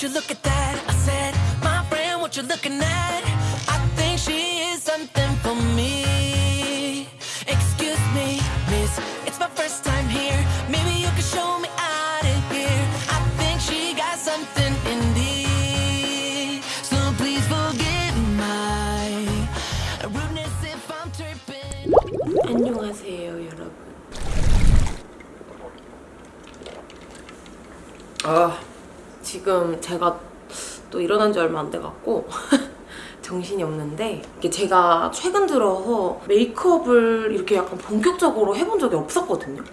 would you look at that? I said, my friend, what you looking at? I think she is something for me. Excuse me, miss, it's my first time here. Maybe you can show me out of here. I think she got something indeed. So please forgive my rudeness if I'm tripping. 안녕하세요 여러분 아 지금 제가 또 일어난 지 얼마 안 돼갖고 정신이 없는데 이게 제가 최근 들어서 메이크업을 이렇게 약간 본격적으로 해본 적이 없었거든요.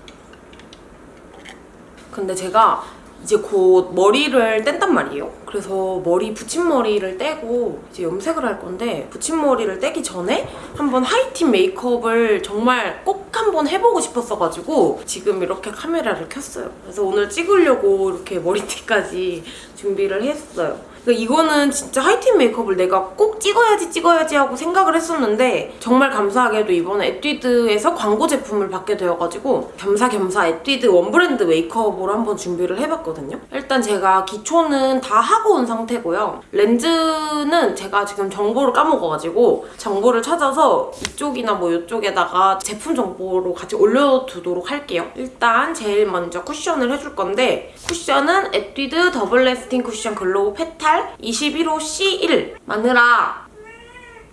근데 제가 이제 곧 머리를 뗀단 말이에요. 그래서 머리 붙임머리를 떼고 이제 염색을 할 건데 붙임머리를 떼기 전에 한번 하이틴 메이크업을 정말 꼭 한번 해보고 싶었어가지고 지금 이렇게 카메라를 켰어요. 그래서 오늘 찍으려고 이렇게 머리띠까지 준비를 했어요. 그러니까 이거는 진짜 하이틴 메이크업을 내가 꼭 찍어야지 찍어야지 하고 생각을 했었는데 정말 감사하게도 이번에 에뛰드에서 광고 제품을 받게 되어가지고 겸사겸사 에뛰드 one brand 메이크업으로 한번 준비를 해봤거든요. 일단 제가 기초는 다 하고 온 상태고요. 렌즈는 제가 지금 정보를 까먹어가지고 정보를 찾아서 이쪽이나 뭐 이쪽에다가 제품 정보로 같이 올려두도록 할게요. 일단 제일 먼저 쿠션을 해줄 건데 쿠션은 에뛰드 double lasting 쿠션 glow petal 21호 C1 마늘아.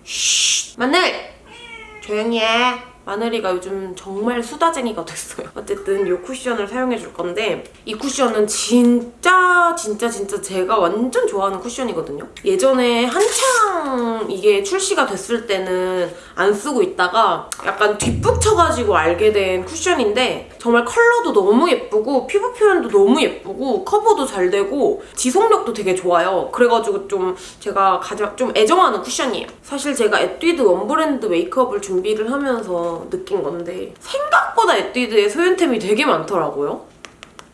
쉬 마늘. 조용히 해. 마늘이가 요즘 정말 수다쟁이가 됐어요. 어쨌든 이 쿠션을 사용해줄 건데 이 쿠션은 진짜 진짜 진짜 제가 완전 좋아하는 쿠션이거든요. 예전에 한창 이게 출시가 됐을 때는 안 쓰고 있다가 약간 뒷북쳐가지고 알게 된 쿠션인데 정말 컬러도 너무 예쁘고 피부 표현도 너무 예쁘고 커버도 잘 되고 지속력도 되게 좋아요. 그래가지고 좀 제가 가장 좀 애정하는 쿠션이에요. 사실 제가 에뛰드 one brand 메이크업을 준비를 하면서 느낀 건데 생각보다 에뛰드에 소윤템이 되게 많더라고요.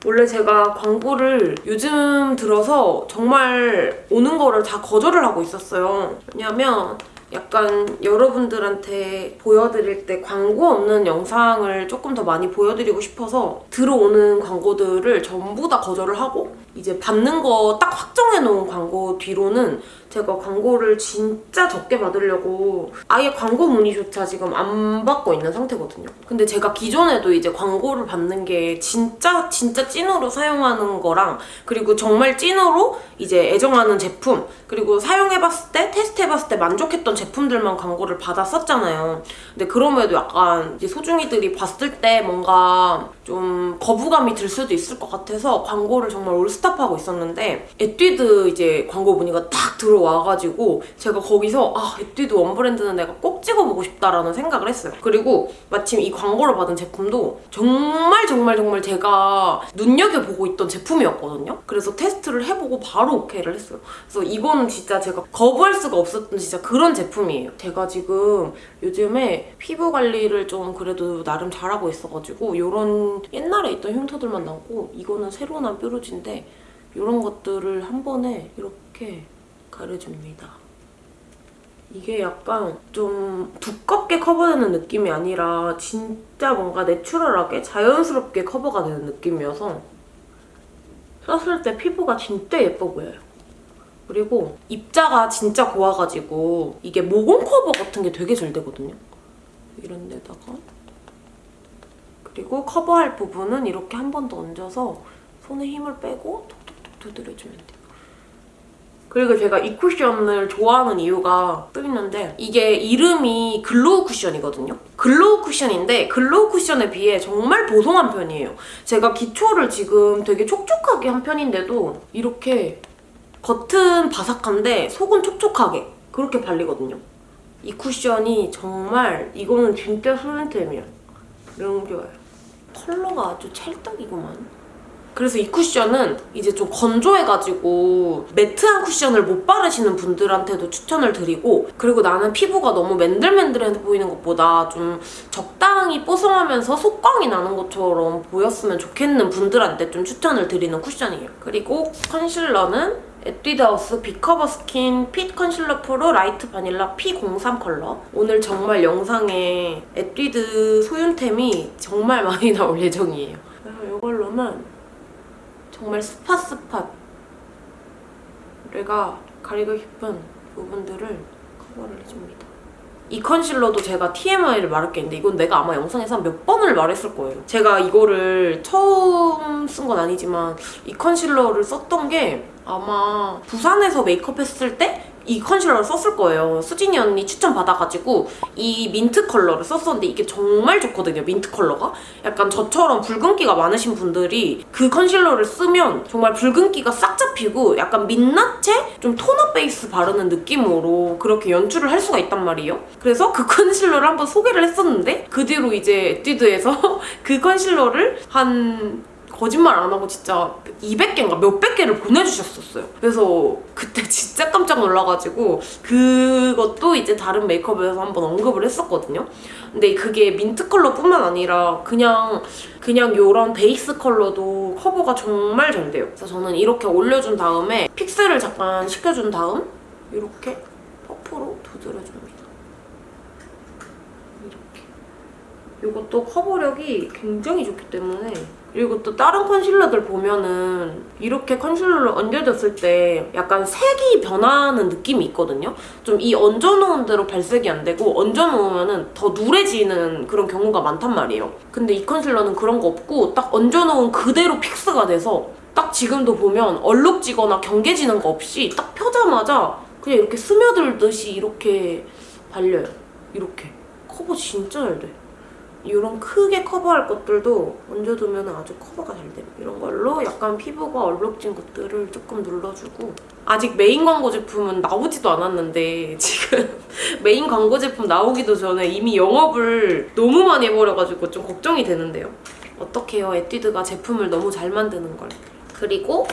원래 제가 광고를 요즘 들어서 정말 오는 거를 다 거절을 하고 있었어요. 왜냐면 약간 여러분들한테 보여드릴 때 광고 없는 영상을 조금 더 많이 보여드리고 싶어서 들어오는 광고들을 전부 다 거절을 하고 이제 받는 거 딱 확정해 놓은 광고 뒤로는 제가 광고를 진짜 적게 받으려고 아예 광고 문의조차 지금 안 받고 있는 상태거든요. 근데 제가 기존에도 이제 광고를 받는 게 진짜 진짜 찐으로 사용하는 거랑 그리고 정말 찐으로 이제 애정하는 제품 그리고 사용해봤을 때 테스트해봤을 때 만족했던 제품들만 광고를 받았었잖아요. 근데 그럼에도 약간 이제 소중이들이 봤을 때 뭔가 좀 거부감이 들 수도 있을 것 같아서 광고를 정말 all stop하고 있었는데 에뛰드 이제 광고 문의가 딱 들어와가지고 제가 거기서 아 에뛰드 one brand는 내가 꼭 찍어보고 싶다라는 생각을 했어요. 그리고 마침 이 광고를 받은 제품도 정말 정말 정말 제가 눈여겨보고 있던 제품이었거든요. 그래서 테스트를 해보고 바로 오케이를 했어요. 그래서 이거는 진짜 제가 거부할 수가 없었던 진짜 그런 제품이에요. 제가 지금 요즘에 피부 관리를 좀 그래도 나름 잘하고 있어가지고 이런 옛날에 있던 흉터들만 남고 이거는 새로 난 뾰루지인데 이런 것들을 한 번에 이렇게 가려줍니다. 이게 약간 좀 두껍게 커버되는 느낌이 아니라 진짜 뭔가 내추럴하게 자연스럽게 커버가 되는 느낌이어서 썼을 때 피부가 진짜 예뻐 보여요. 그리고 입자가 진짜 고와가지고 이게 모공 커버 같은 게 되게 잘 되거든요. 이런 데다가 그리고 커버할 부분은 이렇게 한 번 더 얹어서 손에 힘을 빼고 두드려주면 돼요. 그리고 제가 이 쿠션을 좋아하는 이유가 또 있는데 이게 이름이 glow 쿠션이거든요. glow 쿠션인데 glow 쿠션에 비해 정말 보송한 편이에요. 제가 기초를 지금 되게 촉촉하게 한 편인데도 이렇게 겉은 바삭한데 속은 촉촉하게 그렇게 발리거든요. 이 쿠션이 정말 이거는 진짜 소윤템이야. 너무 좋아요. 컬러가 아주 찰떡이구만. 그래서 이 쿠션은 이제 좀 건조해가지고 매트한 쿠션을 못 바르시는 분들한테도 추천을 드리고 그리고 나는 피부가 너무 맨들맨들해 보이는 것보다 좀 적당히 뽀송하면서 속광이 나는 것처럼 보였으면 좋겠는 분들한테 좀 추천을 드리는 쿠션이에요. 그리고 컨실러는 에뛰드하우스 big cover skin fit 컨실러 pro light vanilla P03 컬러 오늘 정말 영상에 에뛰드 소윤템이 정말 많이 나올 예정이에요. 그래서 이걸로는 정말 spot spot 내가 가리고 싶은 부분들을 커버를 해줍니다. 이 컨실러도 제가 TMI를 말할 게 있는데 이건 내가 아마 영상에서 한 몇 번을 말했을 거예요. 제가 이거를 처음 쓴 건 아니지만 이 컨실러를 썼던 게 아마 부산에서 메이크업 했을 때 이 컨실러를 썼을 거예요. 수진이 언니 추천 받아가지고 이 민트 컬러를 썼었는데 이게 정말 좋거든요. 민트 컬러가. 약간 저처럼 붉은기가 많으신 분들이 그 컨실러를 쓰면 정말 붉은기가 싹 잡히고 약간 민낯에 좀 톤업 베이스 바르는 느낌으로 그렇게 연출을 할 수가 있단 말이에요. 그래서 그 컨실러를 한번 소개를 했었는데 그 뒤로 이제 에뛰드에서 그 컨실러를 한 거짓말 안 하고 진짜 200개인가 몇백 개를 보내주셨었어요. 그래서 그때 진짜 깜짝 놀라가지고 그것도 이제 다른 메이크업에서 한번 언급을 했었거든요. 근데 그게 민트 컬러뿐만 아니라 그냥 그냥 요런 베이스 컬러도 커버가 정말 잘 돼요. 그래서 저는 이렇게 올려준 다음에 fix를 잠깐 시켜준 다음 이렇게 퍼프로 두드려줍니다. 이렇게. 이것도 커버력이 굉장히 좋기 때문에 그리고 또 다른 컨실러들 보면은 이렇게 컨실러를 얹어줬을 때 약간 색이 변하는 느낌이 있거든요. 좀 이 얹어놓은 대로 발색이 안 되고 얹어놓으면은 더 누래지는 그런 경우가 많단 말이에요. 근데 이 컨실러는 그런 거 없고 딱 얹어놓은 그대로 fix가 돼서 딱 지금도 보면 얼룩지거나 경계지는 거 없이 딱 펴자마자 그냥 이렇게 스며들듯이 이렇게 발려요. 이렇게. 커버 진짜 잘 돼. 이런 크게 커버할 것들도 얹어두면 아주 커버가 잘 돼요. 이런 걸로 약간 피부가 얼룩진 것들을 조금 눌러주고 아직 메인 광고 제품은 나오지도 않았는데 지금 메인 광고 제품 나오기도 전에 이미 영업을 너무 많이 해버려가지고 좀 걱정이 되는데요. 어떡해요. 에뛰드가 제품을 너무 잘 만드는 걸. 그리고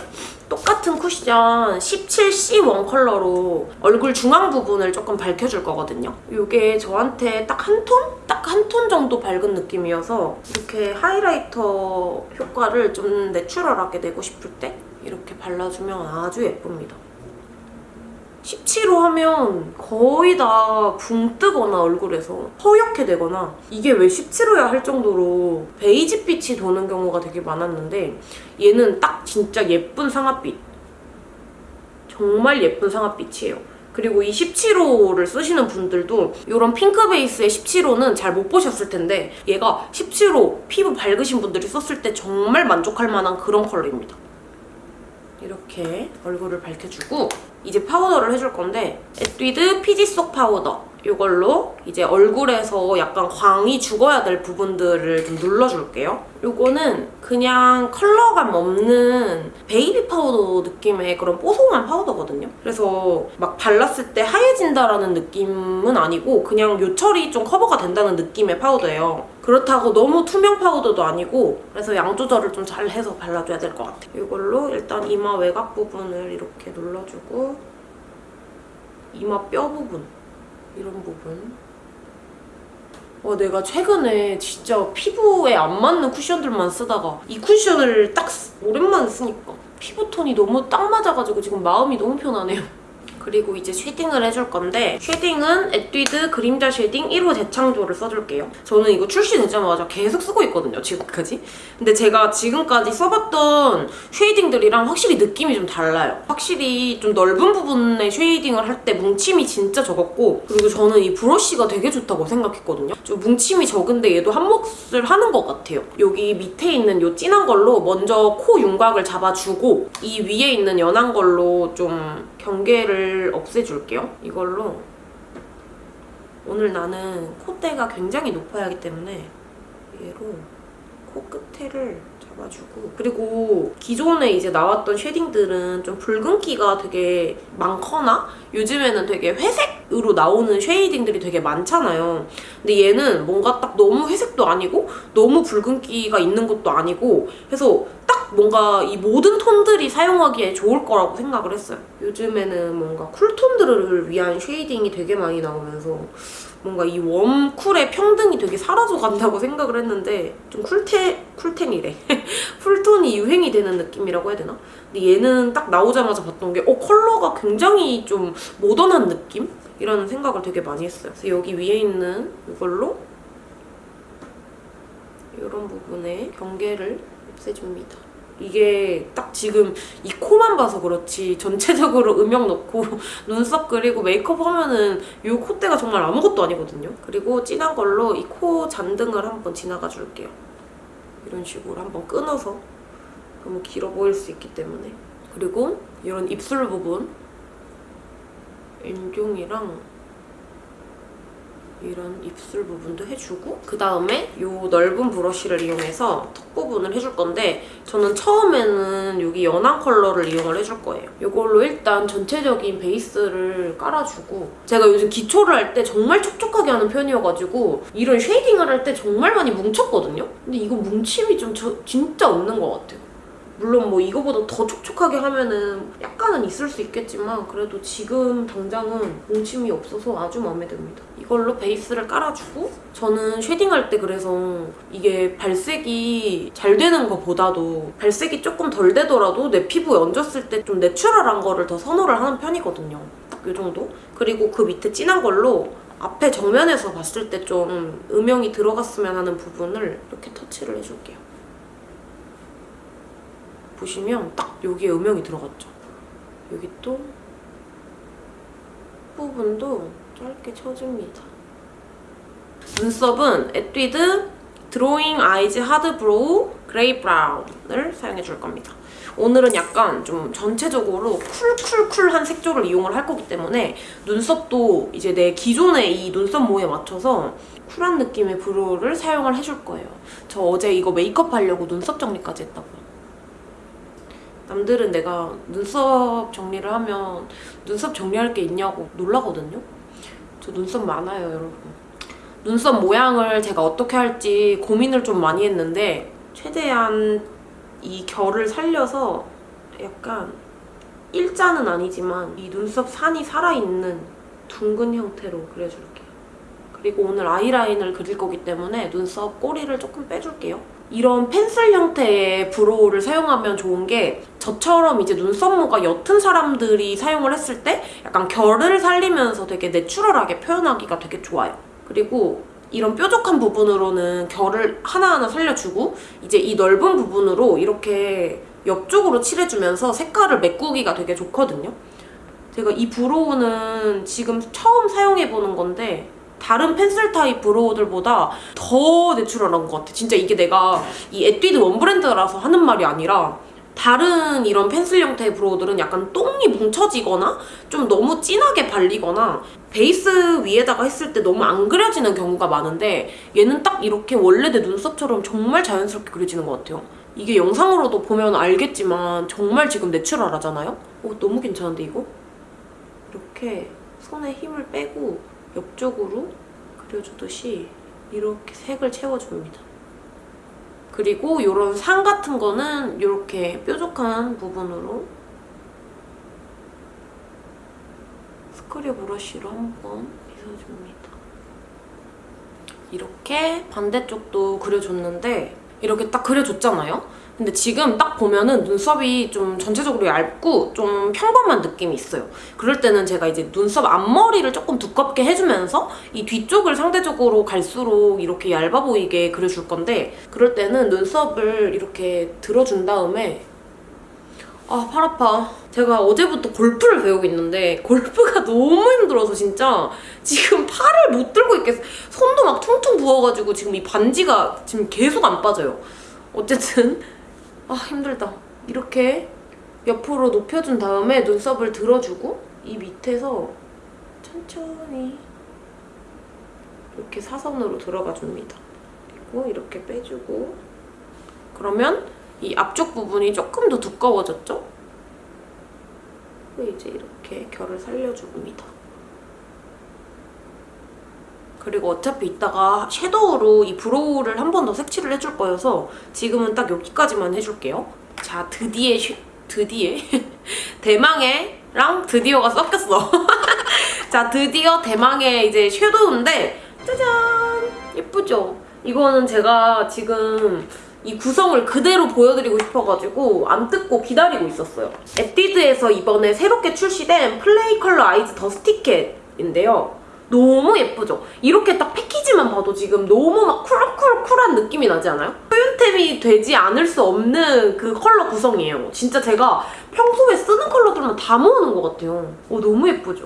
똑같은 쿠션 17C one 컬러로 얼굴 중앙 부분을 조금 밝혀줄 거거든요. 이게 저한테 딱 한 톤? 딱 한 톤 정도 밝은 느낌이어서 이렇게 하이라이터 효과를 좀 내추럴하게 내고 싶을 때 이렇게 발라주면 아주 예쁩니다. 17호 하면 거의 다 붕 뜨거나 얼굴에서 허옇게 되거나 이게 왜 17호야 할 정도로 베이지빛이 도는 경우가 되게 많았는데 얘는 딱 진짜 예쁜 상아빛 정말 예쁜 상아빛이에요. 그리고 이 17호를 쓰시는 분들도 이런 핑크 베이스의 17호는 잘 못 보셨을 텐데 얘가 17호 피부 밝으신 분들이 썼을 때 정말 만족할 만한 그런 컬러입니다. 이렇게 얼굴을 밝혀주고 이제 파우더를 해줄 건데 에뛰드 피지 쏙 파우더 이걸로 이제 얼굴에서 약간 광이 죽어야 될 부분들을 좀 눌러줄게요. 이거는 그냥 컬러감 없는 베이비 파우더 느낌의 그런 뽀송한 파우더거든요. 그래서 막 발랐을 때 하얘진다라는 느낌은 아니고 그냥 요철이 좀 커버가 된다는 느낌의 파우더예요. 그렇다고 너무 투명 파우더도 아니고 그래서 양 조절을 좀 잘 해서 발라줘야 될 것 같아요. 이걸로 일단 이마 외곽 부분을 이렇게 눌러주고 이마 뼈 부분 이런 부분 와 내가 최근에 진짜 피부에 안 맞는 쿠션들만 쓰다가 이 쿠션을 딱 쓰- 오랜만에 쓰니까 피부톤이 너무 딱 맞아가지고 지금 마음이 너무 편하네요. 그리고 이제 쉐딩을 해줄 건데 쉐딩은 에뛰드 그림자 쉐딩 1호 재창조를 써줄게요. 저는 이거 출시되자마자 계속 쓰고 있거든요, 지금까지. 근데 제가 지금까지 써봤던 쉐이딩들이랑 확실히 느낌이 좀 달라요. 확실히 좀 넓은 부분에 쉐이딩을 할 때 뭉침이 진짜 적었고 그리고 저는 이 브러쉬가 되게 좋다고 생각했거든요. 좀 뭉침이 적은데 얘도 한 몫을 하는 것 같아요. 여기 밑에 있는 이 진한 걸로 먼저 코 윤곽을 잡아주고 이 위에 있는 연한 걸로 좀 경계를 없애줄게요. 이걸로 오늘 나는 콧대가 굉장히 높아야 하기 때문에 얘로 코끝에를 잡아주고 그리고 기존에 이제 나왔던 쉐딩들은 좀 붉은기가 되게 많거나 요즘에는 되게 회색으로 나오는 쉐이딩들이 되게 많잖아요. 근데 얘는 뭔가 딱 너무 회색도 아니고 너무 붉은기가 있는 것도 아니고 해서 딱 뭔가 이 모든 톤들이 사용하기에 좋을 거라고 생각을 했어요. 요즘에는 뭔가 쿨톤들을 위한 쉐이딩이 되게 많이 나오면서 뭔가 이 웜쿨의 평등이 되게 사라져 간다고 생각을 했는데 좀 쿨테, 쿨텐이래. 쿨톤이 유행이 되는 느낌이라고 해야 되나? 근데 얘는 딱 나오자마자 봤던 게 어, 컬러가 굉장히 좀 모던한 느낌? 이라는 생각을 되게 많이 했어요. 그래서 여기 위에 있는 이걸로 이런 부분에 경계를 없애줍니다. 이게 딱 지금 이 코만 봐서 그렇지 전체적으로 음영 넣고 눈썹 그리고 메이크업 하면은 이 콧대가 정말 아무것도 아니거든요. 그리고 진한 걸로 이 코 잔등을 한번 지나가 줄게요. 이런 식으로 한번 끊어서 너무 길어 보일 수 있기 때문에 그리고 이런 입술 부분 인중이랑 이런 입술 부분도 해주고 그 다음에 이 넓은 브러쉬를 이용해서 턱 부분을 해줄 건데 저는 처음에는 여기 연한 컬러를 이용을 해줄 거예요. 이걸로 일단 전체적인 베이스를 깔아주고 제가 요즘 기초를 할 때 정말 촉촉하게 하는 편이어가지고 이런 쉐이딩을 할 때 정말 많이 뭉쳤거든요? 근데 이거 뭉침이 좀 저- 진짜 없는 것 같아요. 물론 뭐 이거보다 더 촉촉하게 하면은 약간은 있을 수 있겠지만 그래도 지금 당장은 뭉침이 없어서 아주 마음에 듭니다. 이걸로 베이스를 깔아주고 저는 쉐딩할 때 그래서 이게 발색이 잘 되는 것보다도 발색이 조금 덜 되더라도 내 피부에 얹었을 때 좀 내추럴한 거를 더 선호를 하는 편이거든요. 딱 이 정도? 그리고 그 밑에 진한 걸로 앞에 정면에서 봤을 때 좀 음영이 들어갔으면 하는 부분을 이렇게 터치를 해줄게요. 보시면 딱 여기에 음영이 들어갔죠. 여기 또 부분도 짧게 쳐줍니다. 눈썹은 에뛰드 드로잉 아이즈 하드 브로우 그레이 브라운을 사용해 줄 겁니다. 오늘은 약간 좀 전체적으로 쿨쿨쿨한 색조를 이용을 할 거기 때문에 눈썹도 이제 내 기존의 이 눈썹 모에 맞춰서 쿨한 느낌의 brow를 사용을 해줄 거예요. 저 어제 이거 메이크업 하려고 눈썹 정리까지 했다고. 남들은 내가 눈썹 정리를 하면 눈썹 정리할 게 있냐고 놀라거든요. 저 눈썹 많아요, 여러분. 눈썹 모양을 제가 어떻게 할지 고민을 좀 많이 했는데 최대한 이 결을 살려서 약간 일자는 아니지만 이 눈썹 산이 살아있는 둥근 형태로 그려줄게요. 그리고 오늘 아이라인을 그릴 거기 때문에 눈썹 꼬리를 조금 빼줄게요. 이런 펜슬 형태의 브로우를 사용하면 좋은 게 저처럼 이제 눈썹모가 옅은 사람들이 사용을 했을 때 약간 결을 살리면서 되게 내추럴하게 표현하기가 되게 좋아요. 그리고 이런 뾰족한 부분으로는 결을 하나하나 살려주고 이제 이 넓은 부분으로 이렇게 옆쪽으로 칠해주면서 색깔을 메꾸기가 되게 좋거든요. 제가 이 brow는 지금 처음 사용해보는 건데 다른 펜슬 타입 brow들보다 더 내추럴한 것 같아. 진짜 이게 내가 이 에뛰드 one brand라서 하는 말이 아니라 다른 이런 펜슬 형태의 brow들은 약간 똥이 뭉쳐지거나 좀 너무 진하게 발리거나 베이스 위에다가 했을 때 너무 안 그려지는 경우가 많은데 얘는 딱 이렇게 원래 내 눈썹처럼 정말 자연스럽게 그려지는 것 같아요. 이게 영상으로도 보면 알겠지만 정말 지금 내추럴하잖아요? 오, 너무 괜찮은데 이거? 이렇게 손에 힘을 빼고 옆쪽으로 그려주듯이 이렇게 색을 채워줍니다. 그리고 이런 상 같은 거는 이렇게 뾰족한 부분으로 스크류 브러쉬로 한번 빗어줍니다. 이렇게 반대쪽도 그려줬는데 이렇게 딱 그려줬잖아요? 근데 지금 딱 보면은 눈썹이 좀 전체적으로 얇고 좀 평범한 느낌이 있어요. 그럴 때는 제가 이제 눈썹 앞머리를 조금 두껍게 해주면서 이 뒤쪽을 상대적으로 갈수록 이렇게 얇아 보이게 그려줄 건데 그럴 때는 눈썹을 이렇게 들어준 다음에 아, 팔 아파. 제가 어제부터 골프를 배우고 있는데 골프가 너무 힘들어서 진짜 지금 팔을 못 들고 있겠어. 손도 막 퉁퉁 부어가지고 지금 이 반지가 지금 계속 안 빠져요. 어쨌든 아 힘들다. 이렇게 옆으로 높여준 다음에 눈썹을 들어주고 이 밑에서 천천히 이렇게 사선으로 들어가 줍니다. 그리고 이렇게 빼주고 그러면 이 앞쪽 부분이 조금 더 두꺼워졌죠? 이제 이렇게 결을 살려줍니다. 그리고 어차피 이따가 섀도우로 이 브로우를 한 번 더 색칠을 해줄 거여서 지금은 딱 여기까지만 해줄게요. 자, 드디어 쉐, 드디어 대망의랑 드디어가 섞였어. 자, 드디어 대망의 이제 섀도우인데 짜잔! 예쁘죠? 이거는 제가 지금 이 구성을 그대로 보여드리고 싶어가지고 안 뜯고 기다리고 있었어요. 에뛰드에서 이번에 새롭게 출시된 플레이 컬러 아이즈 더 스티켓인데요. 너무 예쁘죠? 이렇게 딱 패키지만 봐도 지금 너무 막 쿨쿨쿨한 느낌이 나지 않아요? 소윤템이 되지 않을 수 없는 그 컬러 구성이에요. 진짜 제가 평소에 쓰는 컬러들만 다 모으는 것 같아요. 오, 너무 예쁘죠?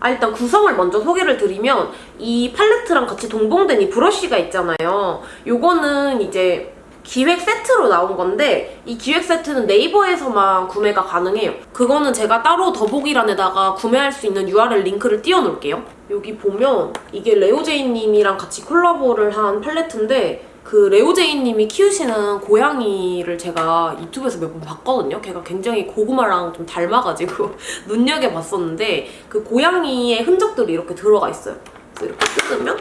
아, 일단 구성을 먼저 소개를 드리면 이 팔레트랑 같이 동봉된 이 브러쉬가 있잖아요. 요거는 이제 기획 세트로 나온 건데 이 기획 세트는 네이버에서만 구매가 가능해요. 그거는 제가 따로 더보기란에다가 구매할 수 있는 URL 링크를 띄워놓을게요. 여기 보면 이게 레오제이님이랑 같이 콜라보를 한 팔레트인데 그 레오제이님이 키우시는 고양이를 제가 유튜브에서 몇 번 봤거든요. 걔가 굉장히 고구마랑 좀 닮아가지고 눈여겨봤었는데 그 고양이의 흔적들이 이렇게 들어가 있어요. 그래서 이렇게 뜯으면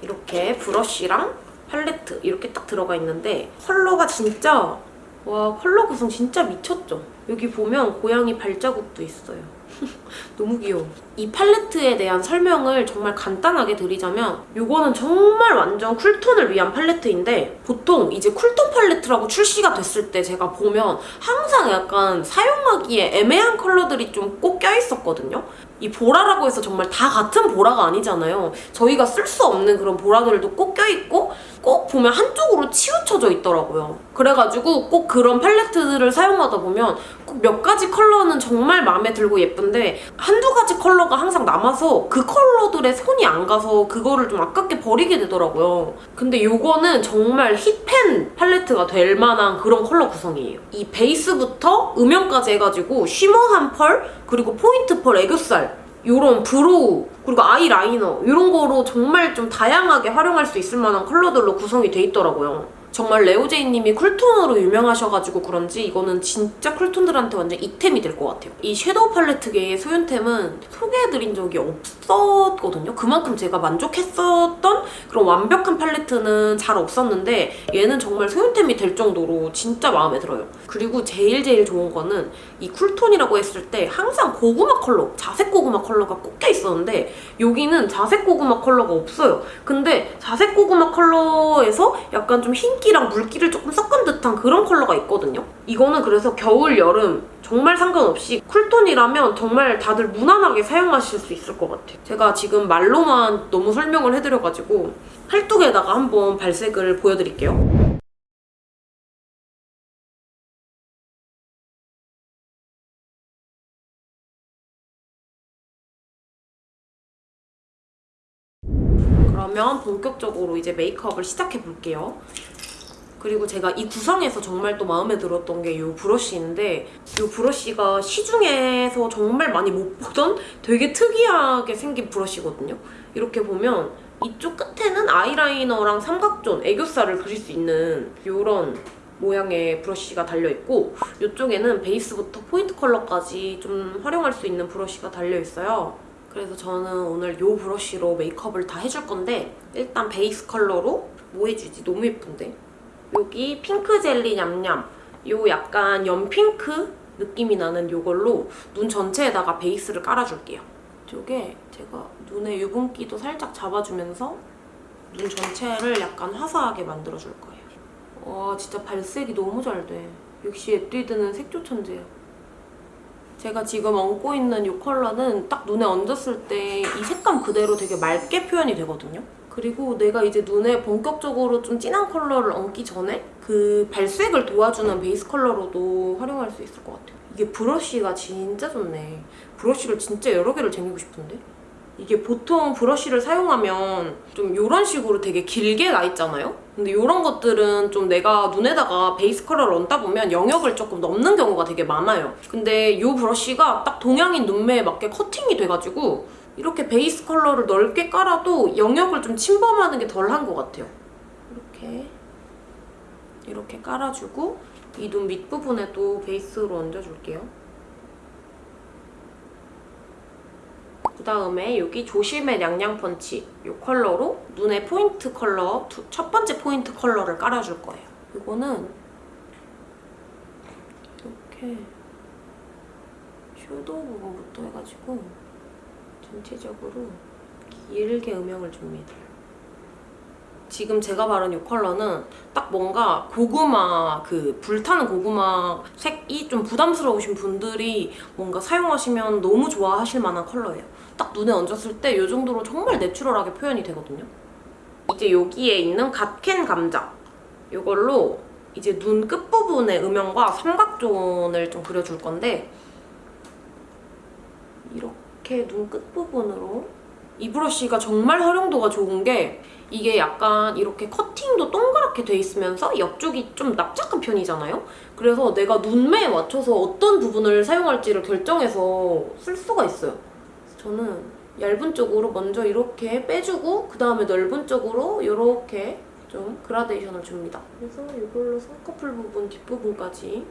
이렇게 브러쉬랑 팔레트 이렇게 딱 들어가 있는데 컬러가 진짜 와 컬러 구성 진짜 미쳤죠? 여기 보면 고양이 발자국도 있어요. 너무 귀여워. 이 팔레트에 대한 설명을 정말 간단하게 드리자면 이거는 정말 완전 쿨톤을 위한 팔레트인데 보통 이제 쿨톤 팔레트라고 출시가 됐을 때 제가 보면 항상 약간 사용하기에 애매한 컬러들이 좀 꼭 껴있었거든요. 이 보라라고 해서 정말 다 같은 보라가 아니잖아요. 저희가 쓸 수 없는 그런 보라들도 꼭 껴있고 꼭 보면 한쪽으로 치우쳐져 있더라고요. 그래가지고 꼭 그런 팔레트들을 사용하다 보면 꼭 몇 가지 컬러는 정말 마음에 들고 예쁜데 한두 가지 컬러가 항상 남아서 그 컬러들에 손이 안 가서 그거를 좀 아깝게 버리게 되더라고요. 근데 요거는 정말 hit pan 팔레트가 될 만한 그런 컬러 구성이에요. 이 베이스부터 음영까지 해가지고 shimmer한 펄 그리고 포인트 펄 애교살 요런 brow 그리고 아이라이너 이런 거로 정말 좀 다양하게 활용할 수 있을 만한 컬러들로 구성이 돼 있더라고요. 정말 레오제이님이 cool tone으로 유명하셔가지고 그런지 이거는 진짜 cool tone들한테 완전 it템이 될 것 같아요. 이 섀도우 팔레트계의 소윤템은 소개해드린 적이 없었거든요. 그만큼 제가 만족했었던 그런 완벽한 팔레트는 잘 없었는데 얘는 정말 소윤템이 될 정도로 진짜 마음에 들어요. 그리고 제일 제일 좋은 거는 이 cool tone이라고 했을 때 항상 고구마 컬러, 자색 고구마 컬러가 꽂혀 있었는데 여기는 자색 고구마 컬러가 없어요. 근데 자색 고구마 컬러에서 약간 좀 흰 기랑 물기를 조금 섞은 듯한 그런 컬러가 있거든요. 이거는 그래서 겨울, 여름 정말 상관없이 cool tone이라면 정말 다들 무난하게 사용하실 수 있을 것 같아요. 제가 지금 말로만 너무 설명을 해드려가지고 팔뚝에다가 한번 발색을 보여드릴게요. 그러면 본격적으로 이제 메이크업을 시작해 볼게요. 그리고 제가 이 구성에서 정말 또 마음에 들었던 게 이 브러쉬인데 이 브러쉬가 시중에서 정말 많이 못 보던 되게 특이하게 생긴 브러쉬거든요. 이렇게 보면 이쪽 끝에는 아이라이너랑 삼각zone, 애교살을 그릴 수 있는 이런 모양의 브러쉬가 달려있고 이쪽에는 베이스부터 포인트 컬러까지 좀 활용할 수 있는 브러쉬가 달려있어요. 그래서 저는 오늘 이 브러쉬로 메이크업을 다 해줄 건데 일단 베이스 컬러로 뭐 해주지? 너무 예쁜데? 여기 핑크 젤리 냠냠 요 약간 연핑크 느낌이 나는 요걸로 눈 전체에다가 베이스를 깔아줄게요. 이쪽에 제가 눈에 유분기도 살짝 잡아주면서 눈 전체를 약간 화사하게 만들어줄 거예요. 와 진짜 발색이 너무 잘 돼. 역시 에뛰드는 색조 천재야. 제가 지금 얹고 있는 이 컬러는 딱 눈에 얹었을 때 이 색감 그대로 되게 맑게 표현이 되거든요. 그리고 내가 이제 눈에 본격적으로 좀 진한 컬러를 얹기 전에 그 발색을 도와주는 베이스 컬러로도 활용할 수 있을 것 같아요. 이게 브러쉬가 진짜 좋네. 브러쉬를 진짜 여러 개를 쟁이고 싶은데? 이게 보통 브러쉬를 사용하면 좀 이런 식으로 되게 길게 나 있잖아요? 근데 이런 것들은 좀 내가 눈에다가 베이스 컬러를 얹다 보면 영역을 조금 넘는 경우가 되게 많아요. 근데 이 브러쉬가 딱 동양인 눈매에 맞게 커팅이 돼가지고 이렇게 베이스 컬러를 넓게 깔아도 영역을 좀 침범하는 게 덜한 것 같아요. 이렇게 이렇게 깔아주고 이 눈 밑부분에도 베이스로 얹어줄게요. 그 다음에 여기 조심의 냥냥 펀치 이 컬러로 눈의 포인트 컬러 두, 첫 번째 포인트 컬러를 깔아줄 거예요. 이거는 이렇게 섀도우 부분부터 해가지고 전체적으로 길게 음영을 줍니다. 지금 제가 바른 이 컬러는 딱 뭔가 고구마 그 불타는 고구마 색이 좀 부담스러우신 분들이 뭔가 사용하시면 너무 좋아하실 만한 컬러예요. 딱 눈에 얹었을 때 이 정도로 정말 내추럴하게 표현이 되거든요. 이제 여기에 있는 갓캔 감자 이걸로 이제 눈 끝부분의 음영과 삼각존을 좀 그려줄 건데 이렇게 눈 끝부분으로 이 브러쉬가 정말 활용도가 좋은 게 이게 약간 이렇게 커팅도 동그랗게 돼 있으면서 옆쪽이 좀 납작한 편이잖아요? 그래서 내가 눈매에 맞춰서 어떤 부분을 사용할지를 결정해서 쓸 수가 있어요. 저는 얇은 쪽으로 먼저 이렇게 빼주고 그 다음에 넓은 쪽으로 이렇게 좀 그라데이션을 줍니다. 그래서 이걸로 쌍꺼풀 부분 뒷부분까지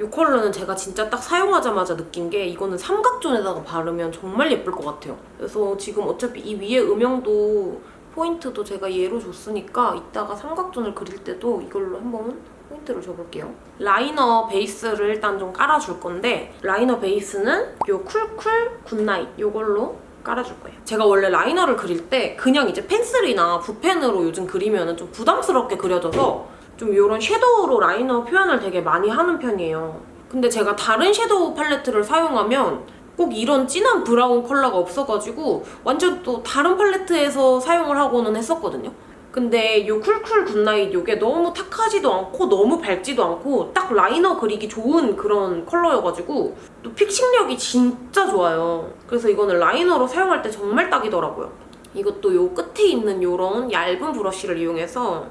이 컬러는 제가 진짜 딱 사용하자마자 느낀 게 이거는 삼각zone에다가 바르면 정말 예쁠 것 같아요. 그래서 지금 어차피 이 위에 음영도 포인트도 제가 얘로 줬으니까 이따가 삼각zone을 그릴 때도 이걸로 한번 포인트를 줘볼게요. 라이너 베이스를 일단 좀 깔아줄 건데 라이너 베이스는 이 쿨쿨 굿나잇 이걸로 깔아줄 거예요. 제가 원래 라이너를 그릴 때 그냥 이제 펜슬이나 붓펜으로 요즘 그리면 좀 부담스럽게 그려져서 좀 이런 섀도우로 라이너 표현을 되게 많이 하는 편이에요. 근데 제가 다른 섀도우 팔레트를 사용하면 꼭 이런 진한 브라운 컬러가 없어가지고 완전 또 다른 팔레트에서 사용을 하고는 했었거든요. 근데 이 쿨쿨 굿나잇 이게 너무 탁하지도 않고 너무 밝지도 않고 딱 라이너 그리기 좋은 그런 컬러여가지고 또 fixing력이 진짜 좋아요. 그래서 이거는 라이너로 사용할 때 정말 딱이더라고요. 이것도 요 끝에 있는 요런 얇은 브러쉬를 이용해서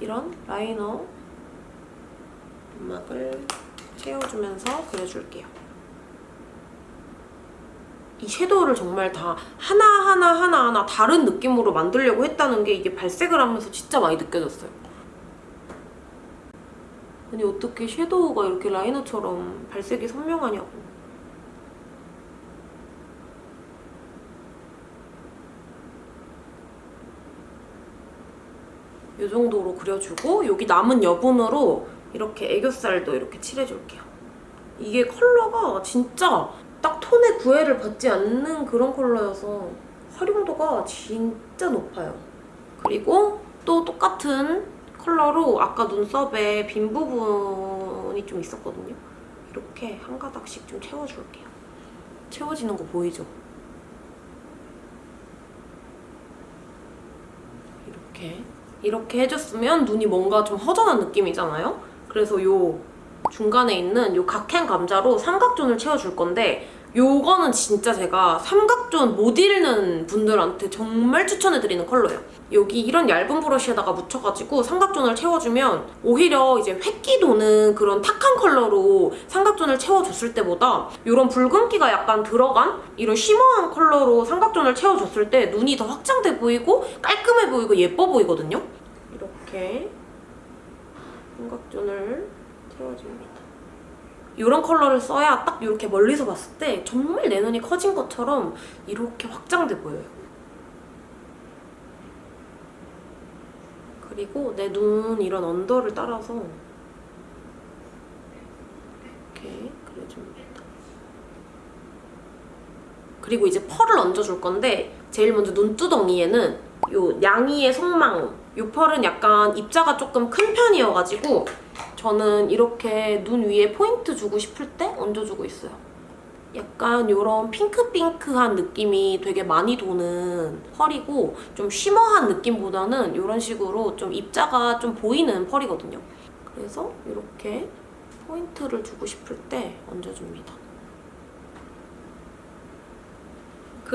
이런 라이너 음악을 채워주면서 그려줄게요. 이 섀도우를 정말 다 하나하나 하나하나 다른 느낌으로 만들려고 했다는 게 이게 발색을 하면서 진짜 많이 느껴졌어요. 아니 어떻게 섀도우가 이렇게 라이너처럼 발색이 선명하냐고. 이 정도로 그려주고 여기 남은 여분으로 이렇게 애교살도 이렇게 칠해줄게요. 이게 컬러가 진짜 딱 톤의 구애를 받지 않는 그런 컬러여서 활용도가 진짜 높아요. 그리고 또 똑같은 컬러로 아까 눈썹에 빈 부분이 좀 있었거든요. 이렇게 한 가닥씩 좀 채워줄게요. 채워지는 거 보이죠? 이렇게 이렇게 해줬으면 눈이 뭔가 좀 허전한 느낌이잖아요? 그래서 요 중간에 있는 요 각행 감자로 삼각존을 채워줄 건데 요거는 진짜 제가 삼각존 못 잃는 분들한테 정말 추천해드리는 컬러예요. 여기 이런 얇은 브러쉬에다가 묻혀가지고 삼각존을 채워주면 오히려 이제 획기 도는 그런 탁한 컬러로 삼각존을 채워줬을 때보다 이런 붉은기가 약간 들어간 이런 쉬머한 컬러로 삼각존을 채워줬을 때 눈이 더 확장돼 보이고 깔끔해 보이고 예뻐 보이거든요. 이렇게 삼각존을 채워줍니다. 이런 컬러를 써야 딱 이렇게 멀리서 봤을 때 정말 내 눈이 커진 것처럼 이렇게 확장돼 보여요. 그리고 내 눈 이런 언더를 따라서 이렇게 그려줍니다. 그리고 이제 펄을 얹어줄 건데 제일 먼저 눈두덩이에는 요 양이의 속망 요 펄은 약간 입자가 조금 큰 편이어가지고 저는 이렇게 눈 위에 포인트 주고 싶을 때 얹어주고 있어요. 약간 이런 핑크핑크한 느낌이 되게 많이 도는 펄이고 좀 쉬머한 느낌보다는 이런 식으로 좀 입자가 좀 보이는 펄이거든요. 그래서 이렇게 포인트를 주고 싶을 때 얹어줍니다.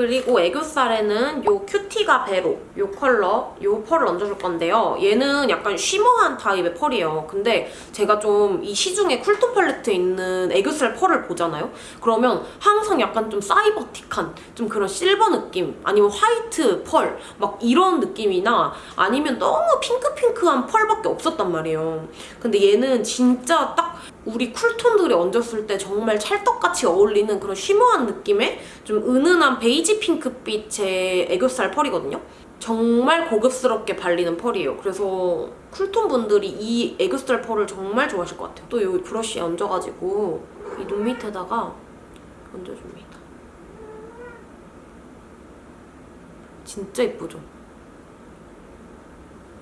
그리고 애교살에는 요 큐티가 베로 요 컬러 요 펄을 얹어줄 건데요. 얘는 약간 shimmer한 타입의 펄이에요. 근데 제가 좀 이 시중에 cool tone 팔레트에 있는 애교살 펄을 보잖아요. 그러면 항상 약간 좀 사이버틱한 좀 그런 실버 느낌 아니면 화이트 펄 막 이런 느낌이나 아니면 너무 핑크핑크한 펄밖에 없었단 말이에요. 근데 얘는 진짜 딱 우리 cool tone들이 얹었을 때 정말 찰떡같이 어울리는 그런 shimmer한 느낌의 좀 은은한 베이지 핑크빛의 애교살 펄이거든요. 정말 고급스럽게 발리는 펄이에요. 그래서 쿨톤 분들이 이 애교살 펄을 정말 좋아하실 것 같아요. 또 여기 브러쉬에 얹어가지고 이 눈 밑에다가 얹어줍니다. 진짜 예쁘죠?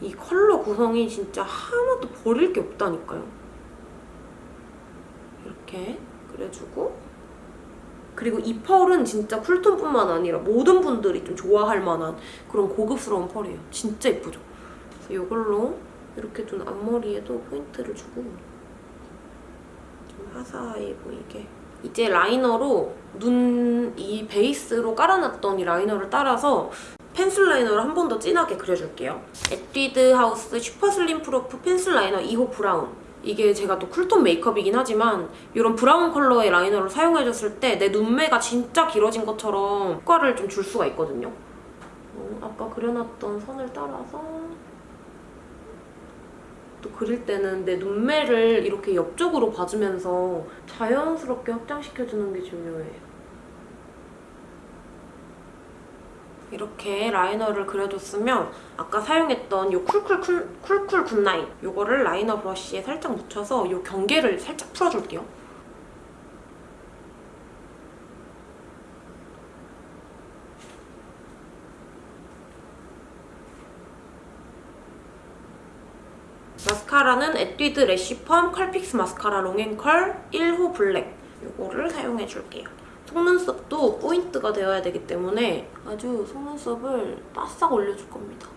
이 컬러 구성이 진짜 하나도 버릴 게 없다니까요. 이렇게 그려주고 그리고 이 펄은 진짜 cool tone뿐만 아니라 모든 분들이 좀 좋아할 만한 그런 고급스러운 펄이에요. 진짜 예쁘죠? 그래서 이걸로 이렇게 눈 앞머리에도 포인트를 주고 좀 화사해 보이게 이제 라이너로 눈 이 베이스로 깔아놨던 이 라이너를 따라서 펜슬 라이너를 한 번 더 진하게 그려줄게요. 에뛰드 하우스 Super Slim Proof Pencil Liner 2호 Brown 이게 제가 또 쿨톤 메이크업이긴 하지만 이런 브라운 컬러의 라이너를 사용해줬을 때 내 눈매가 진짜 길어진 것처럼 효과를 좀 줄 수가 있거든요. 어, 아까 그려놨던 선을 따라서 또 그릴 때는 내 눈매를 이렇게 옆쪽으로 봐주면서 자연스럽게 확장시켜주는 게 중요해요. 이렇게 라이너를 그려줬으면 아까 사용했던 이 쿨쿨 쿨, 쿨쿨 good night 이거를 라이너 브러쉬에 살짝 묻혀서 이 경계를 살짝 풀어줄게요. 마스카라는 에뛰드 래쉬펌 컬픽스 마스카라 롱앤컬 1호 블랙 이거를 사용해줄게요. 속눈썹도 포인트가 되어야 되기 때문에 아주 속눈썹을 바싹 올려줄 겁니다.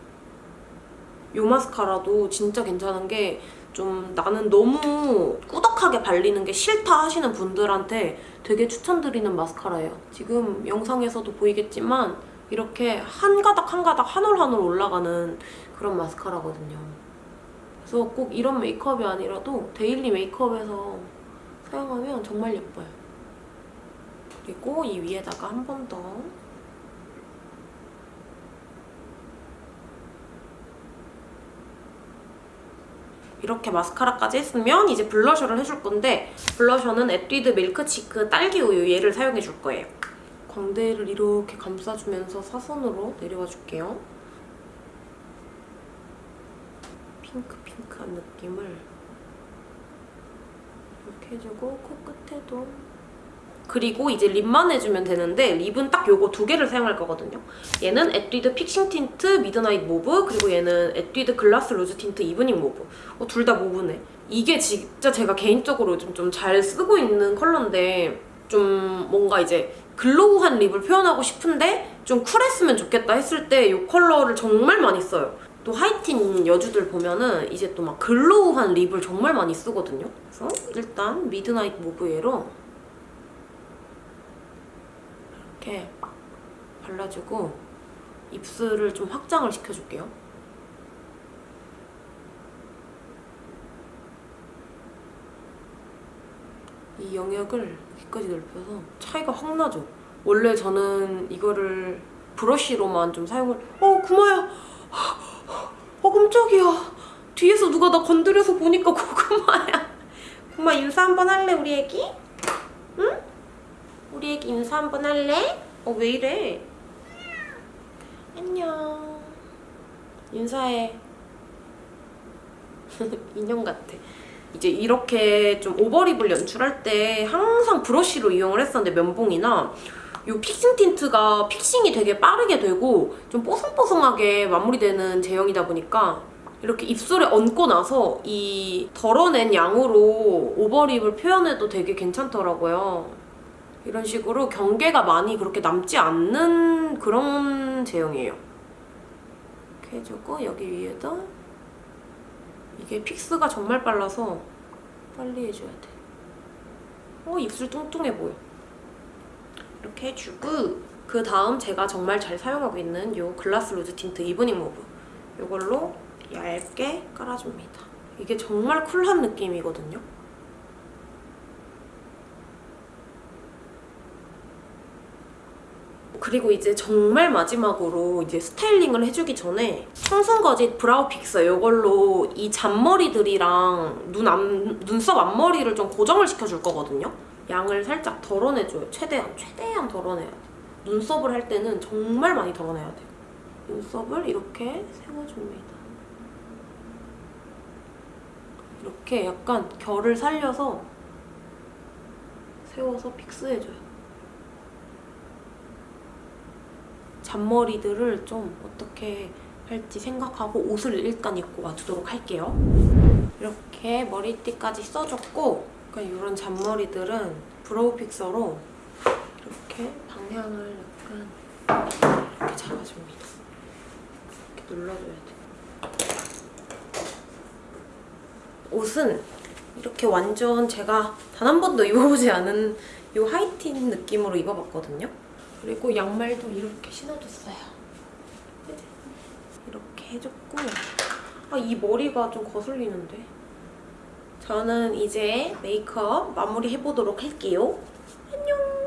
이 마스카라도 진짜 괜찮은 게 좀 나는 너무 꾸덕하게 발리는 게 싫다 하시는 분들한테 되게 추천드리는 마스카라예요. 지금 영상에서도 보이겠지만 이렇게 한 가닥 한 가닥 한 올 한 올 올라가는 그런 마스카라거든요. 그래서 꼭 이런 메이크업이 아니라도 daily 메이크업에서 사용하면 정말 예뻐요. 그리고 이 위에다가 한 번 더 이렇게 마스카라까지 했으면 이제 블러셔를 해줄 건데 블러셔는 에뛰드 Milk Cheek 딸기 우유 얘를 사용해 줄 거예요. 광대를 이렇게 감싸주면서 사선으로 내려와 줄게요. 핑크핑크한 느낌을 이렇게 해주고 코끝에도 그리고 이제 lip만 해주면 되는데 lip은 딱 요거 두 개를 사용할 거거든요. 얘는 에뛰드 Fixing Tint Midnight Mauve 그리고 얘는 에뛰드 Glass Rouge Tint Evening Mauve 어, 둘 다 Mauve네. 이게 진짜 제가 개인적으로 요즘 좀 잘 쓰고 있는 컬러인데 좀 뭔가 이제 glow한 lip을 표현하고 싶은데 좀 쿨했으면 좋겠다 했을 때 이 컬러를 정말 많이 써요. 또 하이틴 여주들 보면은 이제 또 막 glow한 lip을 정말 많이 쓰거든요. 그래서 일단 Midnight Mauve 얘로 이렇게 발라주고 입술을 좀 확장을 시켜줄게요. 이 영역을 여기까지 넓혀서 차이가 확 나죠? 원래 저는 이거를 브러쉬로만 좀 사용을 어 구마야 어 깜짝이야 뒤에서 누가 나 건드려서 보니까 고구마야 고구마 인사 한번 할래 우리 애기? 응? 우리 애기 인사 한번 할래? 어 왜 이래 안녕 인사해 인형 같아 이제 이렇게 좀 오버립을 연출할 때 항상 브러쉬로 이용을 했었는데 면봉이나 이 픽싱 틴트가 픽싱이 되게 빠르게 되고 좀 뽀송뽀송하게 마무리되는 제형이다 보니까 이렇게 입술에 얹고 나서 이 덜어낸 양으로 오버립을 표현해도 되게 괜찮더라고요. 이런 식으로 경계가 많이 그렇게 남지 않는 그런 제형이에요. 이렇게 해주고 여기 위에도 이게 fix가 정말 빨라서 빨리 해줘야 돼. 어, 입술 뚱뚱해 보여. 이렇게 해주고 그 다음 제가 정말 잘 사용하고 있는 이 Glass Rouge Tint Evening Mauve 이걸로 얇게 깔아줍니다. 이게 정말 쿨한 느낌이거든요. 그리고 이제 정말 마지막으로 이제 스타일링을 해주기 전에 청순거짓 브라우 픽서 이걸로 이 잔머리들이랑 눈 앞, 눈썹 앞머리를 좀 고정을 시켜줄 거거든요. 양을 살짝 덜어내줘요. 최대한, 최대한 덜어내야 돼. 눈썹을 할 때는 정말 많이 덜어내야 돼요. 눈썹을 이렇게 세워줍니다. 이렇게 약간 결을 살려서 세워서 fix해줘요. 잔머리들을 좀 어떻게 할지 생각하고 옷을 일단 입고 맞추도록 할게요. 이렇게 머리띠까지 써줬고 그러니까 이런 잔머리들은 brow fixer로 이렇게 방향을 약간 이렇게 잡아줍니다. 이렇게 눌러줘야 돼. 옷은 이렇게 완전 제가 단 한 번도 입어보지 않은 이 하이틴 느낌으로 입어봤거든요. 그리고 양말도 이렇게 신어줬어요. 이렇게 해줬고 아, 이 머리가 좀 거슬리는데? 저는 이제 메이크업 마무리 해보도록 할게요. 안녕!